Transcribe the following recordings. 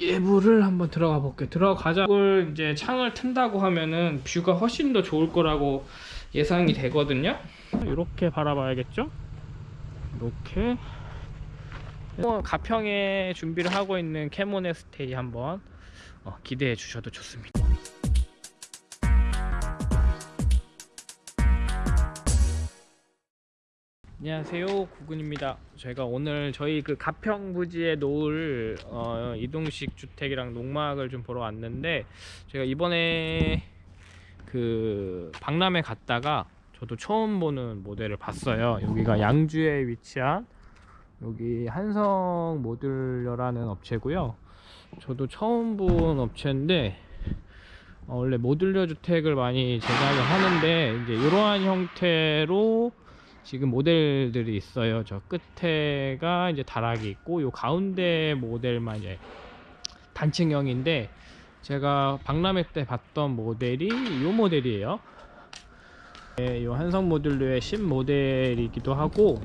예부를 한번 들어가 볼게요. 들어가자. 이걸 이제 창을 튼다고 하면은 뷰가 훨씬 더 좋을 거라고 예상이 되거든요. 이렇게 바라봐야겠죠? 이렇게 어, 가평에 준비를 하고 있는 캐모네 스테이 한번 어, 기대해 주셔도 좋습니다. 안녕하세요. 구근입니다. 저희가 오늘 저희 그 가평 부지에 놓을 어, 이동식 주택이랑 농막을 좀 보러 왔는데 제가 이번에 그 박람회 갔다가 저도 처음 보는 모델을 봤어요. 여기가 양주에 위치한 여기 한성 모듈러라는 업체고요. 저도 처음 본 업체인데 어, 원래 모듈러 주택을 많이 제작을 하는데 이제 이러한 형태로 지금 모델들이 있어요. 저 끝에가 이제 다락이 있고 요 가운데 모델만 이제 단층형인데 제가 박람회 때 봤던 모델이 요 모델이에요. 네, 요 한성 모듈러의 신 모델이기도 하고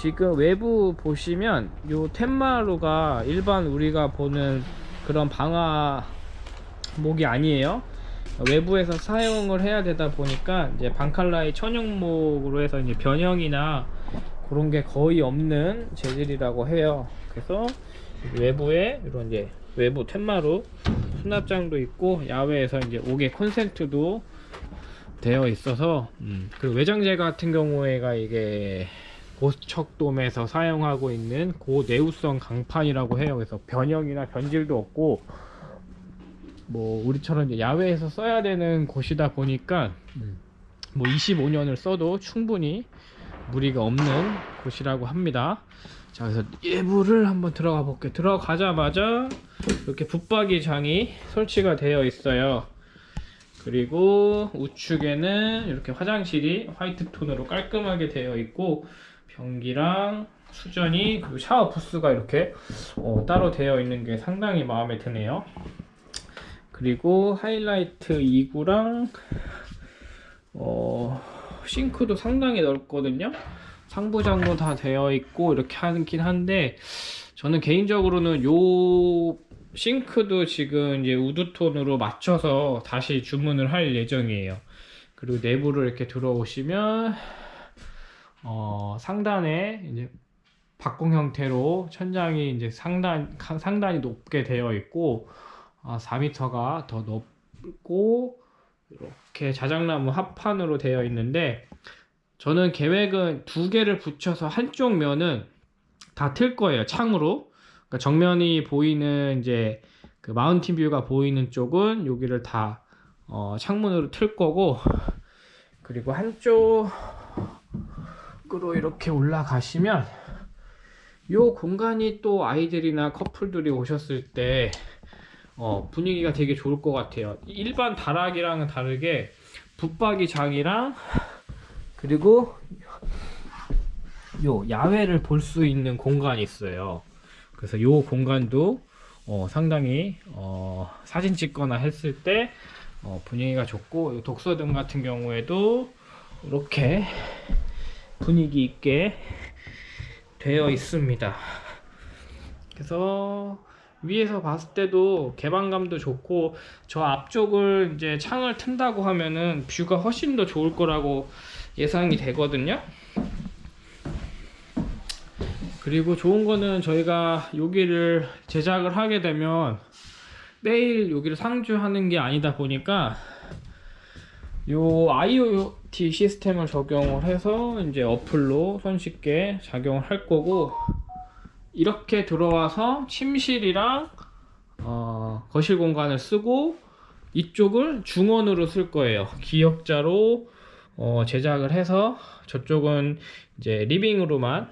지금 외부 보시면 요 텐마루가 일반 우리가 보는 그런 방화 목이 아니에요. 외부에서 사용을 해야 되다 보니까 이제 방칼라의 천연목으로 해서 이제 변형이나 그런 게 거의 없는 재질이라고 해요. 그래서 외부에 이런 이제 외부 텐마루 수납장도 있고 야외에서 이제 옥의 콘센트도 되어 있어서 음, 그 외장재 같은 경우에가 이게 고척돔에서 사용하고 있는 고내우성 강판이라고 해요. 그래서 변형이나 변질도 없고 뭐 우리처럼 이제 야외에서 써야 되는 곳이다 보니까 뭐 25년을 써도 충분히 무리가 없는 곳이라고 합니다. 자 그래서 예부를 한번 들어가 볼게요 들어가자마자 이렇게 붙박이 장이 설치가 되어 있어요. 그리고 우측에는 이렇게 화장실이 화이트 톤으로 깔끔하게 되어 있고 변기랑 수전이 그리고 샤워 부스가 이렇게 어, 따로 되어 있는 게 상당히 마음에 드네요 그리고 하이라이트 2구랑 어, 싱크도 상당히 넓거든요. 상부장도 다 되어 있고 이렇게 하긴 한데 저는 개인적으로는 요 싱크도 지금 이제 우드톤으로 맞춰서 다시 주문을 할 예정이에요. 그리고 내부를 이렇게 들어오시면 어, 상단에 이제 박공 형태로 천장이 이제 상단 상단이 높게 되어 있고 아, 4m가 더 높고 이렇게 자작나무 합판으로 되어 있는데 저는 계획은 두 개를 붙여서 한쪽 면은 다 틀 거예요 창으로. 그러니까 정면이 보이는 이제 그 마운틴 뷰가 보이는 쪽은 여기를 다 어, 창문으로 틀 거고 그리고 한쪽으로 이렇게 올라가시면 이 공간이 또 아이들이나 커플들이 오셨을 때 어, 분위기가 되게 좋을 것 같아요. 일반 다락이랑은 다르게 붙박이 장이랑 그리고 요 야외를 볼 수 있는 공간이 있어요. 그래서 요 공간도 어, 상당히 어, 사진 찍거나 했을 때 어, 분위기가 좋고 독서등 같은 경우에도 이렇게 분위기 있게 되어 있습니다. 그래서 위에서 봤을 때도 개방감도 좋고 저 앞쪽을 이제 창을 튼다고 하면은 뷰가 훨씬 더 좋을 거라고 예상이 되거든요. 그리고 좋은 거는 저희가 여기를 제작을 하게 되면 매일 여기를 상주하는 게 아니다 보니까 요 IoT 시스템을 적용을 해서 이제 어플로 손쉽게 작용을 할 거고 이렇게 들어와서 침실이랑 어, 거실 공간을 쓰고 이쪽을 중원으로 쓸 거예요. 기역자로 어, 제작을 해서 저쪽은 이제 리빙으로만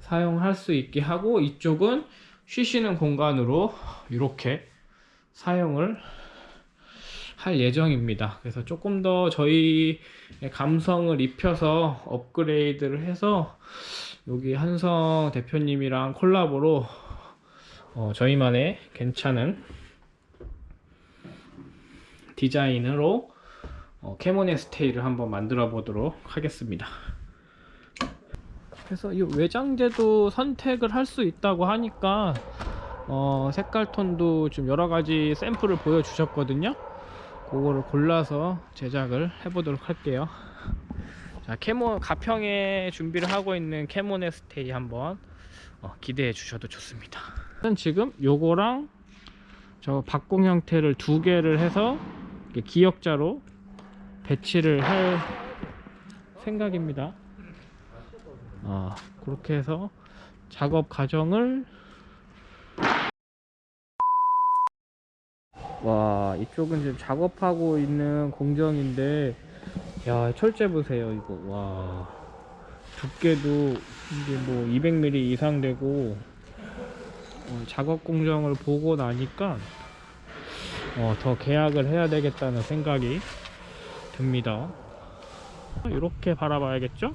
사용할 수 있게 하고 이쪽은 쉬시는 공간으로 이렇게 사용을 할 예정입니다. 그래서 조금 더 저희 감성을 입혀서 업그레이드를 해서 여기 한성 대표님이랑 콜라보로 어, 저희만의 괜찮은 디자인으로 어, 캐모네 스테이를 한번 만들어 보도록 하겠습니다 그래서 이 외장재도 선택을 할 수 있다고 하니까 어, 색깔 톤도 좀 여러 가지 샘플을 보여주셨거든요. 그거를 골라서 제작을 해보도록 할게요. 자, 캐모 가평에 준비를 하고 있는 캐모네 스테이 한번 어, 기대해 주셔도 좋습니다. 지금 요거랑 저 박공 형태를 두 개를 해서 기역자로 배치를 할 생각입니다. 어, 그렇게 해서 작업 과정을 와 이쪽은 지금 작업하고 있는 공정인데 야 철제 보세요 이거. 와. 두께도 이게 뭐 200mm 이상 되고 어, 작업 공정을 보고 나니까 어, 더 계약을 해야 되겠다는 생각이 듭니다. 이렇게 바라봐야겠죠